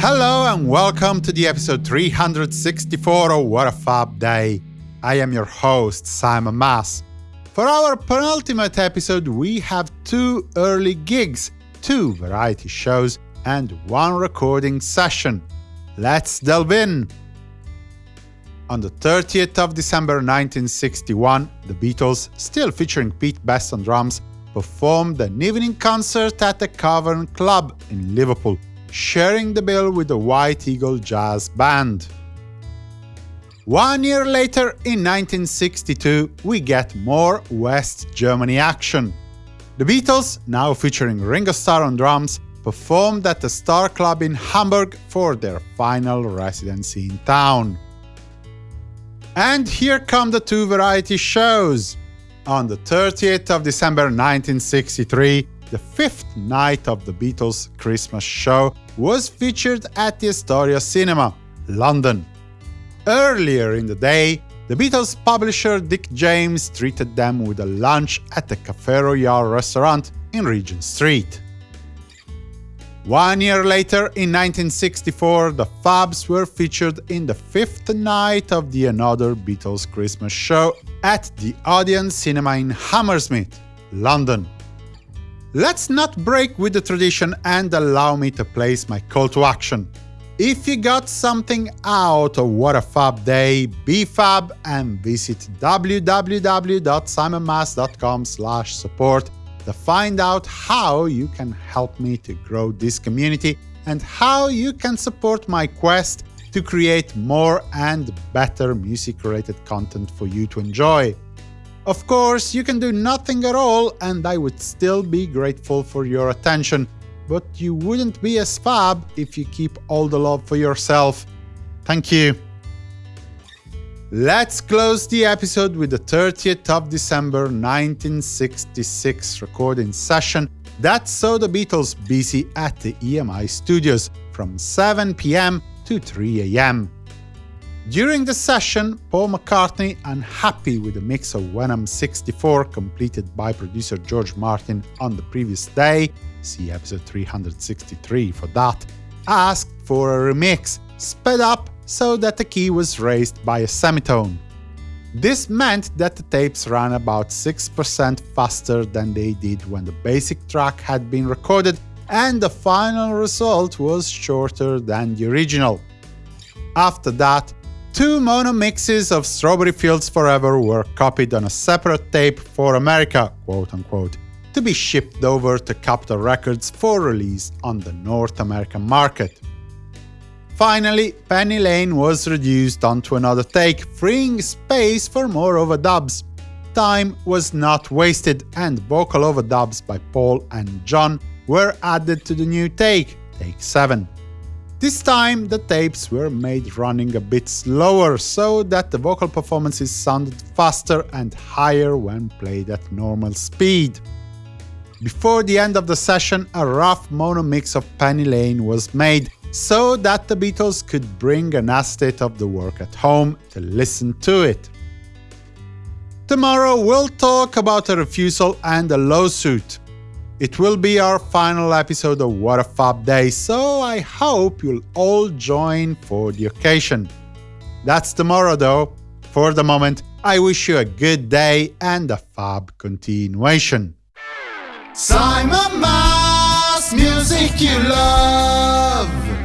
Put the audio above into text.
Hello and welcome to the episode 364 of What a Fab Day. I am your host, Simon Mas. For our penultimate episode, we have two early gigs, two variety shows, and one recording session. Let's delve in! On the 30th of December 1961, the Beatles, still featuring Pete Best on drums, performed an evening concert at the Cavern Club in Liverpool, sharing the bill with the White Eagle Jazz Band. One year later, in 1962, we get more West Germany action. The Beatles, now featuring Ringo Starr on drums, performed at the Star Club in Hamburg for their final residency in town. And here come the two variety shows. On the 30th of December 1963, the fifth night of the Beatles' Christmas show was featured at the Astoria Cinema, London. Earlier in the day, the Beatles' publisher Dick James treated them with a lunch at the Café Royal restaurant in Regent Street. One year later, in 1964, the Fabs were featured in the fifth night of the Another Beatles Christmas show at the Odeon Cinema in Hammersmith, London. Let's not break with the tradition and allow me to place my call to action. If you got something out of What a Fab Day, be fab and visit www.simonmas.com support to find out how you can help me to grow this community and how you can support my quest to create more and better music-related content for you to enjoy. Of course, you can do nothing at all and I would still be grateful for your attention, but you wouldn't be as fab if you keep all the love for yourself. Thank you. Let's close the episode with the 30th of December 1966 recording session that saw the Beatles busy at the EMI studios from 7 pm to 3 am. During the session, Paul McCartney, unhappy with the mix of When I'm 64 completed by producer George Martin on the previous day, see episode 363 for that, asked for a remix, sped up so that the key was raised by a semitone. This meant that the tapes ran about 6% faster than they did when the basic track had been recorded, and the final result was shorter than the original. After that, two mono mixes of Strawberry Fields Forever were copied on a separate tape for America, quote-unquote, to be shipped over to Capitol Records for release on the North American market. Finally, Penny Lane was reduced onto another take, freeing space for more overdubs. Time was not wasted, and vocal overdubs by Paul and John were added to the new take, take 7. This time, the tapes were made running a bit slower, so that the vocal performances sounded faster and higher when played at normal speed. Before the end of the session, a rough mono mix of Penny Lane was made, so that the Beatles could bring an acetate of the work at home to listen to it. Tomorrow we'll talk about a refusal and a lawsuit. It will be our final episode of What a Fab Day, so I hope you'll all join for the occasion. That's tomorrow though. For the moment, I wish you a good day and a fab continuation. Simon Mas, music you love.